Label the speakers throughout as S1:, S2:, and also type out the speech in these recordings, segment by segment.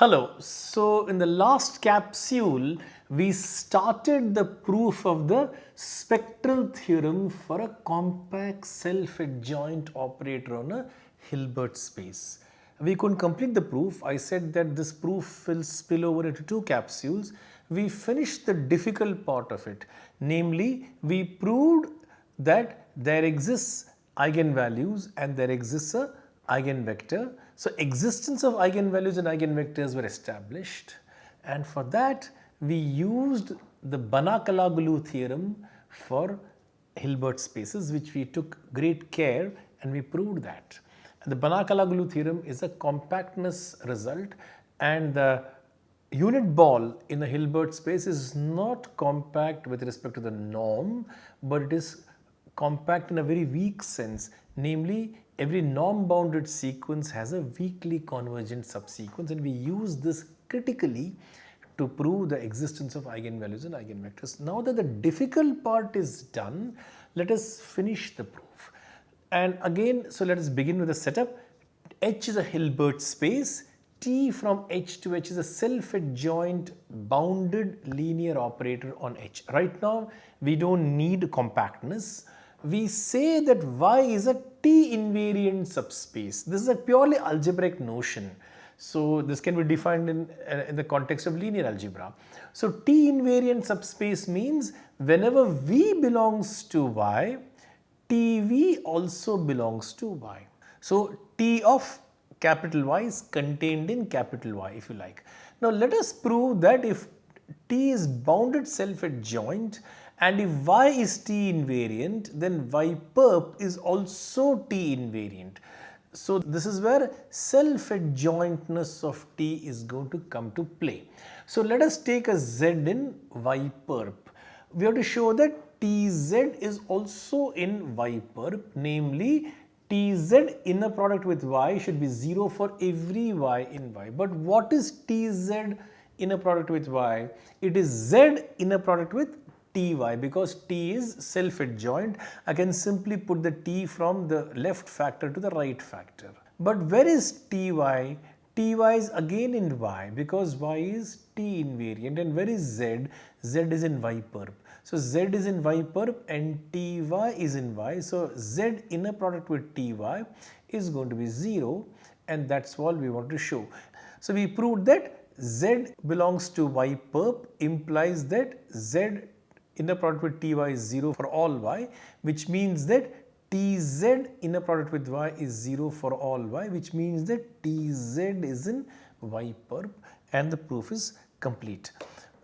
S1: Hello. So, in the last capsule, we started the proof of the spectral theorem for a compact self-adjoint operator on a Hilbert space. We couldn't complete the proof. I said that this proof will spill over into two capsules. We finished the difficult part of it. Namely, we proved that there exists eigenvalues and there exists a eigenvector. So, existence of eigenvalues and eigenvectors were established and for that we used the Banach-Alaoglu theorem for Hilbert spaces which we took great care and we proved that. And the Banach-Alaoglu theorem is a compactness result and the unit ball in a Hilbert space is not compact with respect to the norm but it is compact in a very weak sense namely every norm bounded sequence has a weakly convergent subsequence and we use this critically to prove the existence of eigenvalues and eigenvectors. Now that the difficult part is done, let us finish the proof. And again, so let us begin with the setup. H is a Hilbert space. T from H to H is a self-adjoint bounded linear operator on H. Right now, we don't need compactness we say that Y is a T invariant subspace. This is a purely algebraic notion. So, this can be defined in, uh, in the context of linear algebra. So, T invariant subspace means whenever V belongs to Y, TV also belongs to Y. So, T of capital Y is contained in capital Y if you like. Now, let us prove that if T is bounded self-adjoint and if y is t invariant then y perp is also t invariant. So this is where self-adjointness of t is going to come to play. So let us take a z in y perp. We have to show that tz is also in y perp namely tz inner product with y should be 0 for every y in y. But what is tz inner product with y? It is z inner product with ty because t is self adjoint I can simply put the t from the left factor to the right factor. But where is ty? ty is again in y because y is t invariant and where is z? z is in y perp. So z is in y perp and ty is in y. So z inner product with ty is going to be 0 and that's all we want to show. So we proved that z belongs to y perp implies that z inner product with ty is 0 for all y which means that tz inner product with y is 0 for all y which means that tz is in y perp and the proof is complete.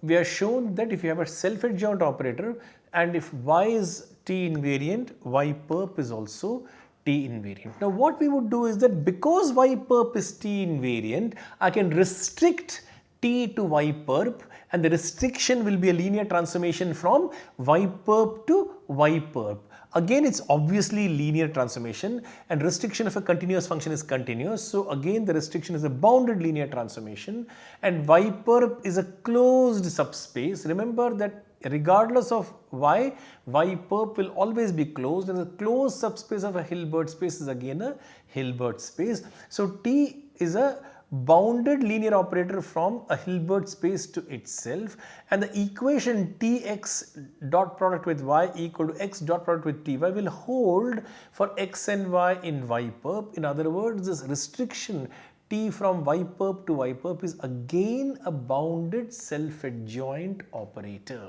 S1: We are shown that if you have a self-adjoint operator and if y is t invariant, y perp is also t invariant. Now what we would do is that because y perp is t invariant, I can restrict t to y perp and the restriction will be a linear transformation from y perp to y perp. Again it is obviously linear transformation and restriction of a continuous function is continuous. So again the restriction is a bounded linear transformation and y perp is a closed subspace. Remember that regardless of y, y perp will always be closed and the closed subspace of a Hilbert space is again a Hilbert space. So T is a bounded linear operator from a Hilbert space to itself and the equation Tx dot product with y equal to x dot product with ty will hold for x and y in y perp. In other words, this restriction t from y perp to y perp is again a bounded self-adjoint operator.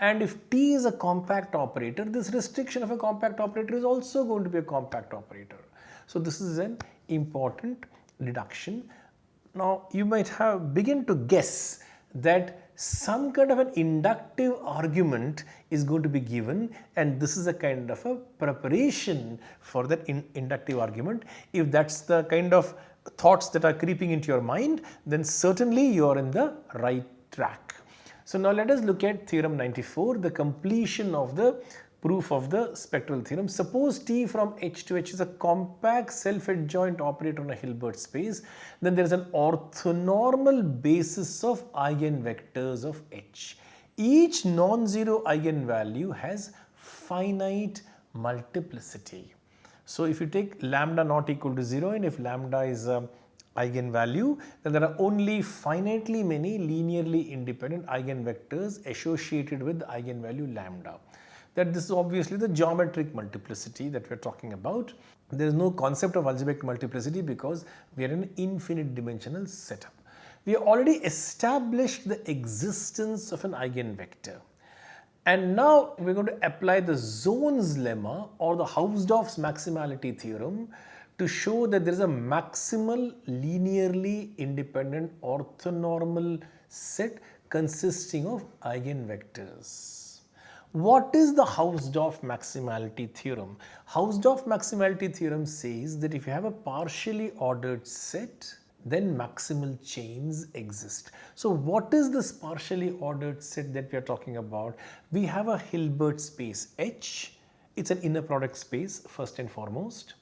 S1: And if t is a compact operator, this restriction of a compact operator is also going to be a compact operator. So this is an important deduction now you might have begin to guess that some kind of an inductive argument is going to be given and this is a kind of a preparation for that in inductive argument. If that's the kind of thoughts that are creeping into your mind then certainly you are in the right track. So now let us look at theorem 94 the completion of the proof of the spectral theorem. Suppose T from H to H is a compact self-adjoint operator on a Hilbert space, then there is an orthonormal basis of eigenvectors of H. Each non-zero eigenvalue has finite multiplicity. So if you take lambda not equal to 0 and if lambda is a eigenvalue, then there are only finitely many linearly independent eigenvectors associated with eigenvalue lambda. That this is obviously the geometric multiplicity that we are talking about. There is no concept of algebraic multiplicity because we are in an infinite dimensional setup. We have already established the existence of an eigenvector. And now we are going to apply the Zorn's lemma or the Hausdorff's maximality theorem to show that there is a maximal linearly independent orthonormal set consisting of eigenvectors. What is the Hausdorff maximality theorem? Hausdorff maximality theorem says that if you have a partially ordered set then maximal chains exist. So what is this partially ordered set that we are talking about? We have a Hilbert space H. It's an inner product space first and foremost.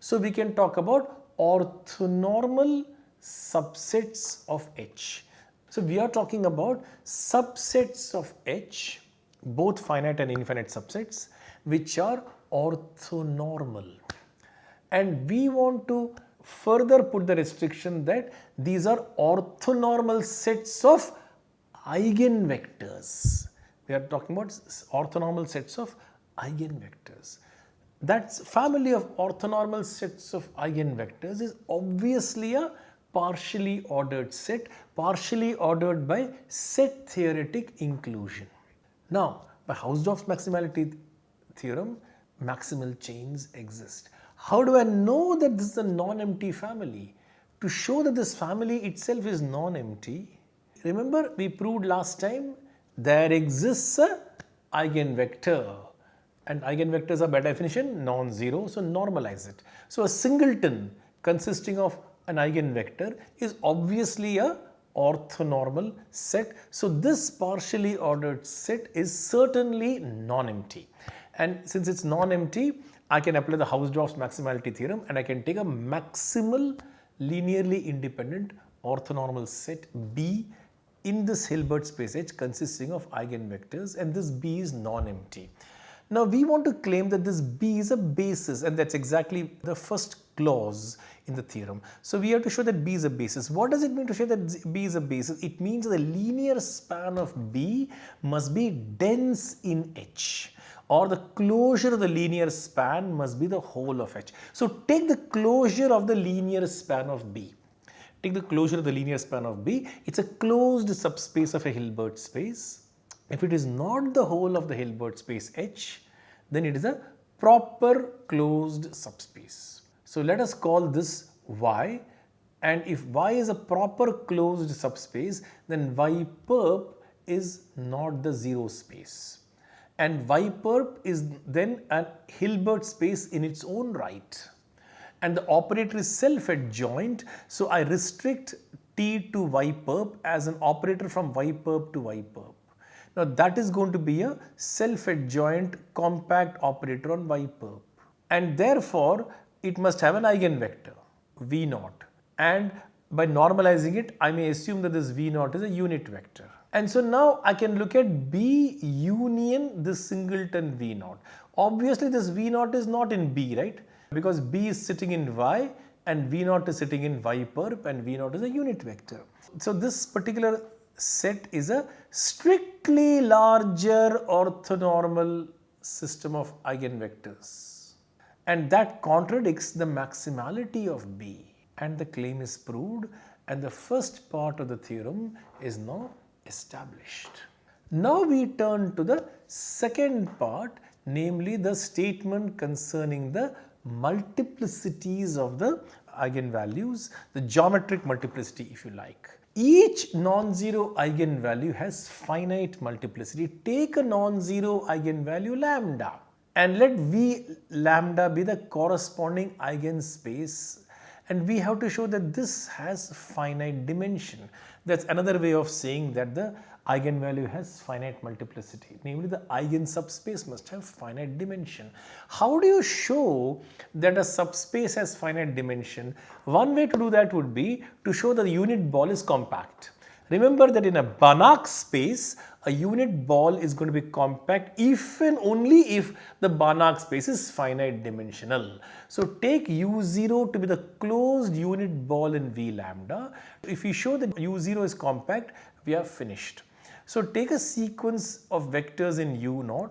S1: So we can talk about orthonormal subsets of H. So we are talking about subsets of H, both finite and infinite subsets, which are orthonormal. And we want to further put the restriction that these are orthonormal sets of eigenvectors. We are talking about orthonormal sets of eigenvectors. That family of orthonormal sets of eigenvectors is obviously a partially ordered set, partially ordered by set theoretic inclusion. Now, by Hausdorff's maximality theorem, maximal chains exist. How do I know that this is a non-empty family? To show that this family itself is non-empty, remember we proved last time there exists a eigenvector and eigenvectors are by definition non-zero so normalize it. So a singleton consisting of an eigenvector is obviously a orthonormal set. So this partially ordered set is certainly non-empty and since it's non-empty I can apply the Hausdorff's maximality theorem and I can take a maximal linearly independent orthonormal set B in this Hilbert space H consisting of eigenvectors and this B is non-empty. Now we want to claim that this B is a basis and that's exactly the first clause in the theorem. So we have to show that B is a basis. What does it mean to show that B is a basis? It means the linear span of B must be dense in H or the closure of the linear span must be the whole of H. So take the closure of the linear span of B. Take the closure of the linear span of B. It's a closed subspace of a Hilbert space. If it is not the whole of the Hilbert space H, then it is a proper closed subspace. So let us call this Y. And if Y is a proper closed subspace, then Y perp is not the zero space. And Y perp is then a Hilbert space in its own right. And the operator is self-adjoint. So I restrict T to Y perp as an operator from Y perp to Y perp. Now that is going to be a self-adjoint compact operator on Y perp. And therefore it must have an eigenvector V naught and by normalizing it I may assume that this V naught is a unit vector. And so now I can look at B union this singleton V naught. Obviously this V naught is not in B, right? Because B is sitting in Y and V naught is sitting in Y perp and V naught is a unit vector. So this particular set is a strictly larger orthonormal system of eigenvectors. And that contradicts the maximality of B and the claim is proved and the first part of the theorem is now established. Now we turn to the second part namely the statement concerning the multiplicities of the eigenvalues, the geometric multiplicity if you like. Each non-zero eigenvalue has finite multiplicity. Take a non-zero eigenvalue lambda and let V lambda be the corresponding eigenspace and we have to show that this has finite dimension. That's another way of saying that the eigenvalue has finite multiplicity, namely the eigen subspace must have finite dimension. How do you show that a subspace has finite dimension? One way to do that would be to show that the unit ball is compact. Remember that in a Banach space, a unit ball is going to be compact if and only if the Banach space is finite dimensional. So take u0 to be the closed unit ball in V lambda. If we show that u0 is compact, we are finished. So take a sequence of vectors in u0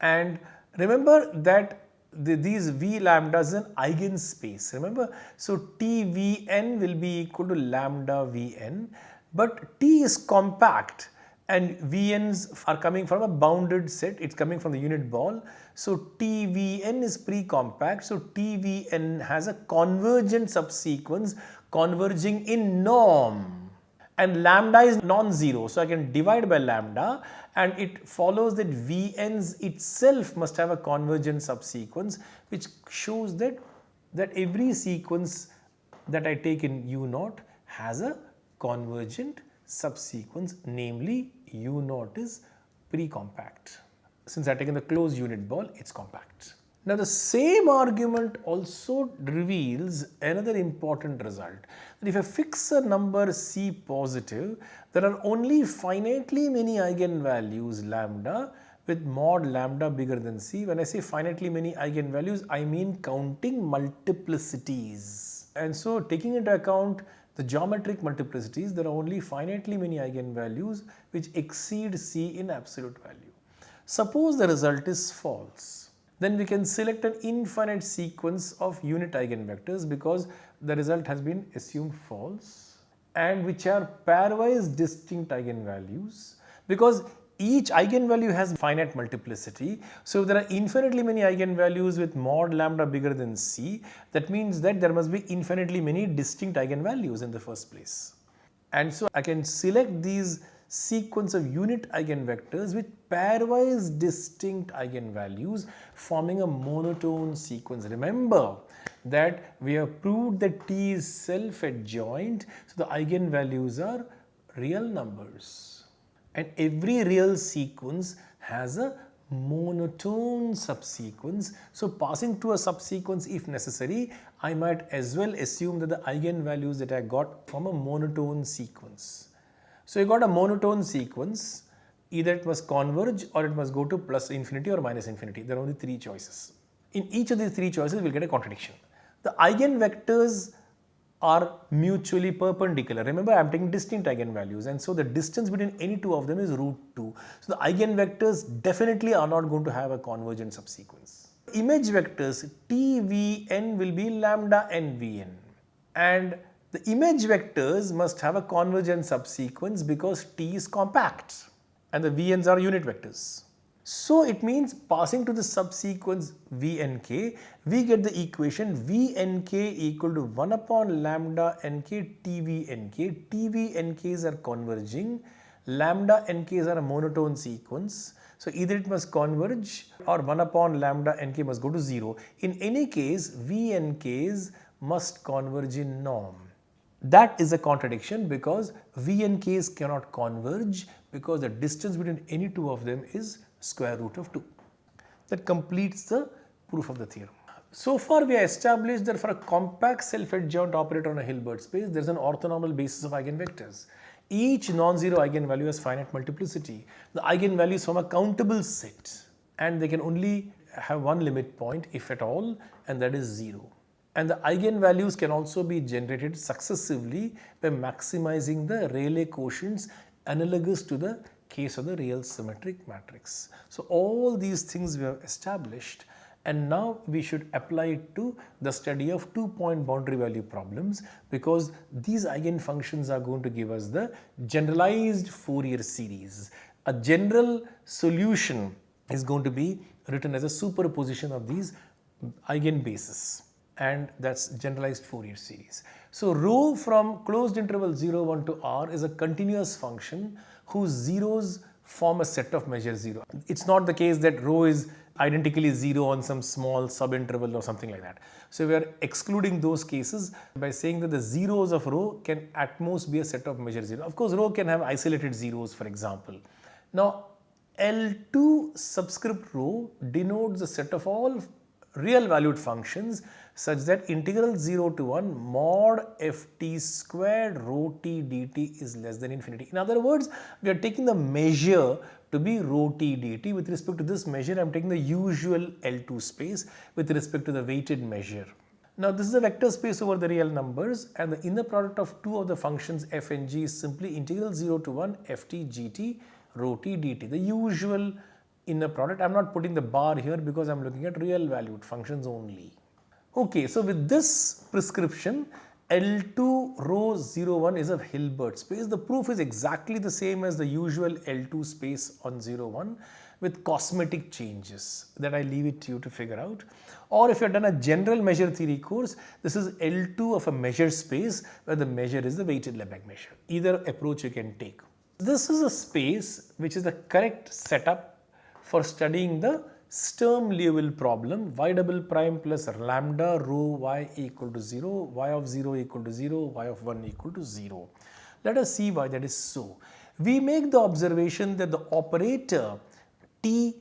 S1: and remember that the, these V lambda is an eigenspace remember. So TVn will be equal to lambda Vn but T is compact and Vn's are coming from a bounded set, it's coming from the unit ball. So TVn is pre-compact, so TVn has a convergent subsequence converging in norm and lambda is non-zero. So I can divide by lambda and it follows that Vn's itself must have a convergent subsequence which shows that, that every sequence that I take in U0 has a convergent subsequence namely U0 is pre-compact. Since I have taken the closed unit ball, it's compact. Now the same argument also reveals another important result that if I fix a number C positive, there are only finitely many eigenvalues lambda with mod lambda bigger than C. When I say finitely many eigenvalues, I mean counting multiplicities. And so taking into account the geometric multiplicities, there are only finitely many eigenvalues which exceed C in absolute value. Suppose the result is false, then we can select an infinite sequence of unit eigenvectors because the result has been assumed false and which are pairwise distinct eigenvalues because each eigenvalue has finite multiplicity. So if there are infinitely many eigenvalues with mod lambda bigger than c, that means that there must be infinitely many distinct eigenvalues in the first place. And so I can select these sequence of unit eigenvectors with pairwise distinct eigenvalues forming a monotone sequence. Remember that we have proved that T is self-adjoint, so the eigenvalues are real numbers and every real sequence has a monotone subsequence. So passing to a subsequence if necessary, I might as well assume that the eigenvalues that I got from a monotone sequence. So you got a monotone sequence, either it must converge or it must go to plus infinity or minus infinity. There are only three choices. In each of these three choices, we'll get a contradiction. The eigenvectors are mutually perpendicular. Remember I am taking distinct eigenvalues and so the distance between any two of them is root 2. So the eigenvectors definitely are not going to have a convergent subsequence. Image vectors tvn will be lambda nvn and the image vectors must have a convergent subsequence because t is compact and the vn's are unit vectors. So it means passing to the subsequence Vnk, we get the equation Vnk equal to 1 upon lambda Tvnk. Tvnks are converging, lambda nk's are a monotone sequence. So either it must converge or 1 upon lambda nk must go to 0. In any case, Vnks must converge in norm. That is a contradiction because Vnks cannot converge because the distance between any two of them is square root of 2. That completes the proof of the theorem. So far we have established that for a compact self-adjoint operator on a Hilbert space, there is an orthonormal basis of eigenvectors. Each non-zero eigenvalue has finite multiplicity. The eigenvalues from a countable set and they can only have one limit point if at all and that is 0. And the eigenvalues can also be generated successively by maximizing the Rayleigh quotients analogous to the case of the real symmetric matrix. So all these things we have established and now we should apply it to the study of two point boundary value problems because these eigenfunctions are going to give us the generalized Fourier series. A general solution is going to be written as a superposition of these eigenbases and that's generalized Fourier series. So rho from closed interval 0 1 to r is a continuous function whose zeros form a set of measure 0. It's not the case that rho is identically 0 on some small subinterval or something like that. So we are excluding those cases by saying that the zeros of rho can at most be a set of measure 0. Of course, rho can have isolated zeros for example. Now L2 subscript rho denotes a set of all real valued functions such that integral 0 to 1 mod ft squared rho t dt is less than infinity. In other words, we are taking the measure to be rho t dt. With respect to this measure, I am taking the usual L2 space with respect to the weighted measure. Now this is a vector space over the real numbers and the inner product of two of the functions f and g is simply integral 0 to 1 ft gt rho t dt, the usual inner product. I am not putting the bar here because I am looking at real valued functions only. Okay, so with this prescription, L2 rho 01 is a Hilbert space. The proof is exactly the same as the usual L2 space on 01 with cosmetic changes that I leave it to you to figure out. Or if you have done a general measure theory course, this is L2 of a measure space where the measure is the weighted Lebesgue measure. Either approach you can take. This is a space which is the correct setup for studying the Sturm-Liouville problem y double prime plus lambda rho y equal to 0, y of 0 equal to 0, y of 1 equal to 0. Let us see why that is so. We make the observation that the operator t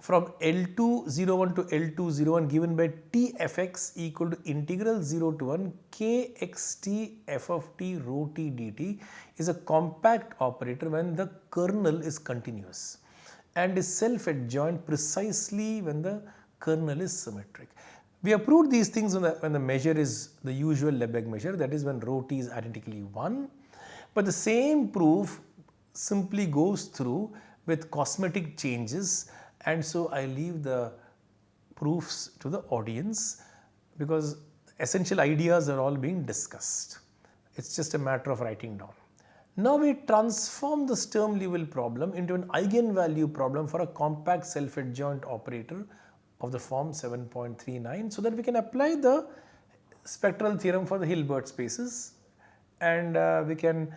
S1: from L201 to L201 given by tfx equal to integral 0 to 1 kxt f of t rho t dt is a compact operator when the kernel is continuous and is self-adjoint precisely when the kernel is symmetric. We have proved these things when the, when the measure is the usual Lebesgue measure that is when rho t is identically 1 but the same proof simply goes through with cosmetic changes and so I leave the proofs to the audience because essential ideas are all being discussed. It's just a matter of writing down. Now we transform the Sturm-Liouville problem into an eigenvalue problem for a compact self-adjoint operator of the form 7.39 so that we can apply the spectral theorem for the Hilbert spaces and uh, we can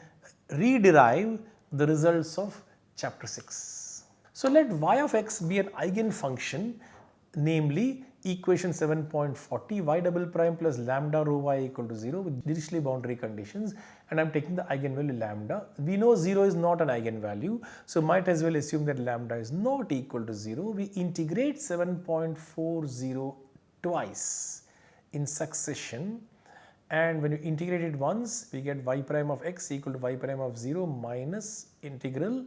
S1: rederive the results of chapter 6. So let y of x be an eigenfunction namely equation 7.40 y double prime plus lambda rho y equal to 0 with Dirichlet boundary conditions. And I am taking the eigenvalue lambda. We know 0 is not an eigenvalue. So might as well assume that lambda is not equal to 0. We integrate 7.40 twice in succession. And when you integrate it once we get y prime of x equal to y prime of 0 minus integral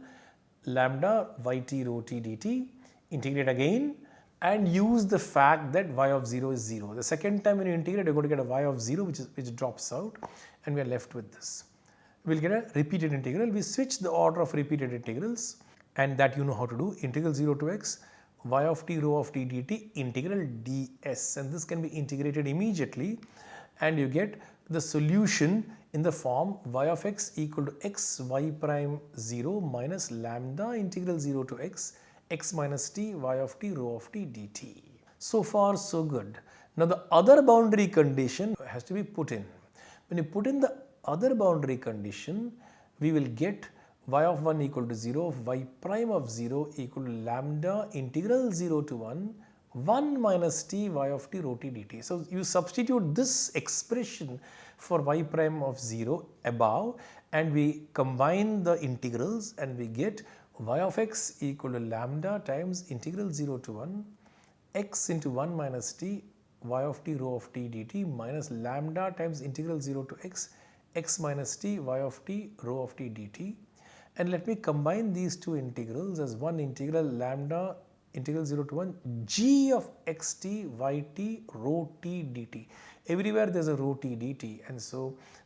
S1: lambda yt rho t dt, integrate again and use the fact that y of 0 is 0. The second time when you integrate, you're going to get a y of 0 which, is, which drops out and we are left with this. We'll get a repeated integral. We switch the order of repeated integrals and that you know how to do. Integral 0 to x, y of t rho of t dt, integral ds and this can be integrated immediately and you get the solution in the form y of x equal to x y prime 0 minus lambda integral 0 to x x minus t y of t rho of t dt. So far so good. Now the other boundary condition has to be put in. When you put in the other boundary condition we will get y of 1 equal to 0 y prime of 0 equal to lambda integral 0 to 1 1 minus t y of t rho t dt. So you substitute this expression for y prime of 0 above and we combine the integrals and we get y of x equal to lambda times integral 0 to 1 x into 1 minus t y of t rho of t dt minus lambda times integral 0 to x x minus t y of t rho of t dt. And let me combine these two integrals as one integral lambda integral 0 to 1 g of xt yt rho t dt everywhere there is a rho t dt and so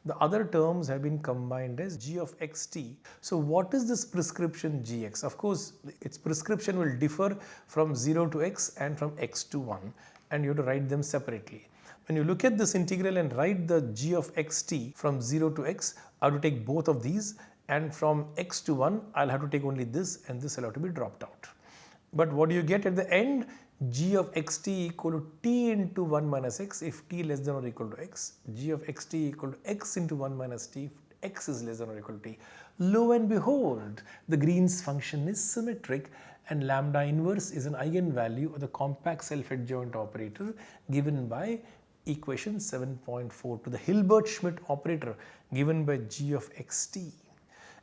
S1: the other terms have been combined as g of xt. So what is this prescription gx? Of course its prescription will differ from 0 to x and from x to 1 and you have to write them separately. When you look at this integral and write the g of xt from 0 to x, I have to take both of these and from x to 1 I will have to take only this and this will have to be dropped out. But what do you get at the end? g of xt equal to t into 1 minus x if t less than or equal to x, g of xt equal to x into 1 minus t if x is less than or equal to t. Lo and behold, the Green's function is symmetric and lambda inverse is an eigenvalue of the compact self-adjoint operator given by equation 7.4 to the Hilbert-Schmidt operator given by g of xt.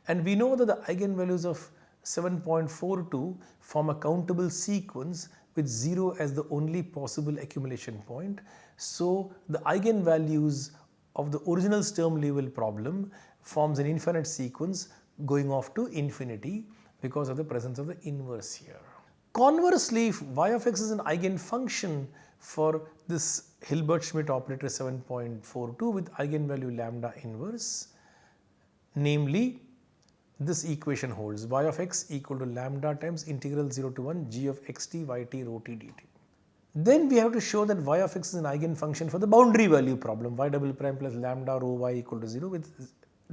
S1: And we know that the eigenvalues of 7.42 form a countable sequence with 0 as the only possible accumulation point. So the eigenvalues of the original Sturm Liouville problem forms an infinite sequence going off to infinity because of the presence of the inverse here. Conversely, if y of x is an eigenfunction for this Hilbert-Schmidt operator 7.42 with eigenvalue lambda inverse, namely this equation holds y of x equal to lambda times integral 0 to 1 g of xt yt rho t dt. Then we have to show that y of x is an eigenfunction for the boundary value problem y double prime plus lambda rho y equal to 0 with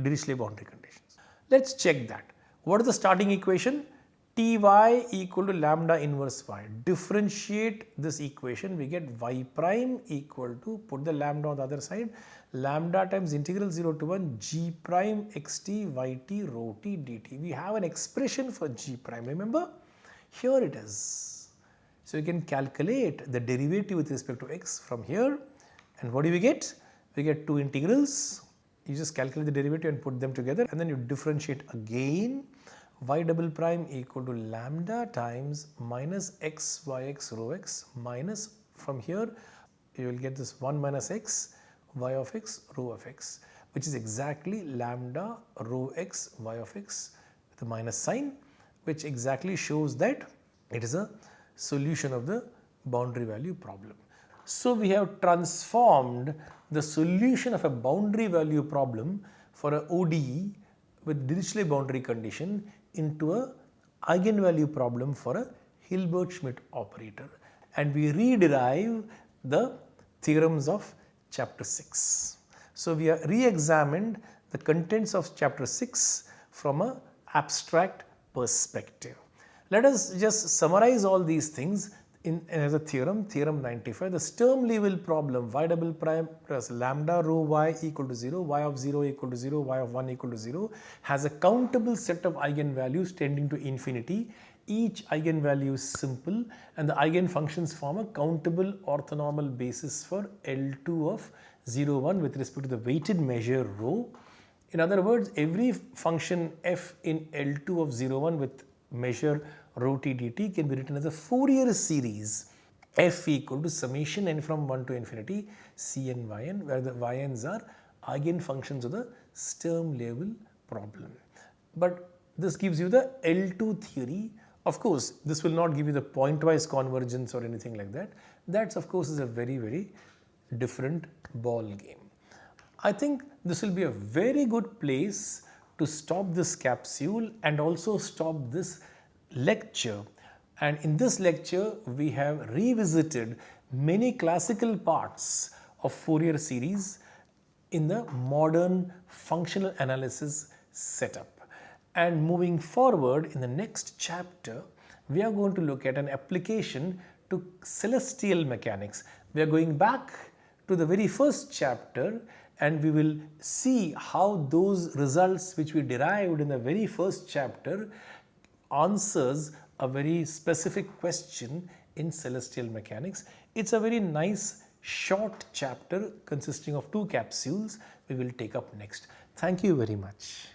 S1: Dirichlet boundary conditions. Let us check that. What is the starting equation? ty equal to lambda inverse y. Differentiate this equation, we get y prime equal to, put the lambda on the other side, lambda times integral 0 to 1 g prime xt yt rho t dt. We have an expression for g prime, remember? Here it is. So, you can calculate the derivative with respect to x from here and what do we get? We get two integrals, you just calculate the derivative and put them together and then you differentiate again y double prime equal to lambda times minus x y x rho x minus from here you will get this 1 minus x y of x rho of x which is exactly lambda rho x y of x with a minus sign which exactly shows that it is a solution of the boundary value problem. So, we have transformed the solution of a boundary value problem for a ODE with Dirichlet boundary condition into a eigenvalue problem for a Hilbert-Schmidt operator and we rederive the theorems of chapter 6. So, we have re-examined the contents of chapter 6 from a abstract perspective. Let us just summarize all these things in as a theorem, theorem 95, the Sturm Liouville problem y double prime plus lambda rho y equal to 0, y of 0 equal to 0, y of 1 equal to 0 has a countable set of eigenvalues tending to infinity. Each eigenvalue is simple and the eigenfunctions form a countable orthonormal basis for L2 of 0, 1 with respect to the weighted measure rho. In other words, every function f in L2 of 0, 1 with measure rho t dt can be written as a Fourier series f equal to summation n from 1 to infinity cn yn where the yns are eigenfunctions of the Sturm Liouville problem. But this gives you the L2 theory. Of course, this will not give you the pointwise convergence or anything like that. That of course is a very very different ball game. I think this will be a very good place to stop this capsule and also stop this lecture and in this lecture we have revisited many classical parts of Fourier series in the modern functional analysis setup. And moving forward in the next chapter, we are going to look at an application to celestial mechanics. We are going back to the very first chapter and we will see how those results which we derived in the very first chapter answers a very specific question in celestial mechanics. It's a very nice short chapter consisting of two capsules we will take up next. Thank you very much.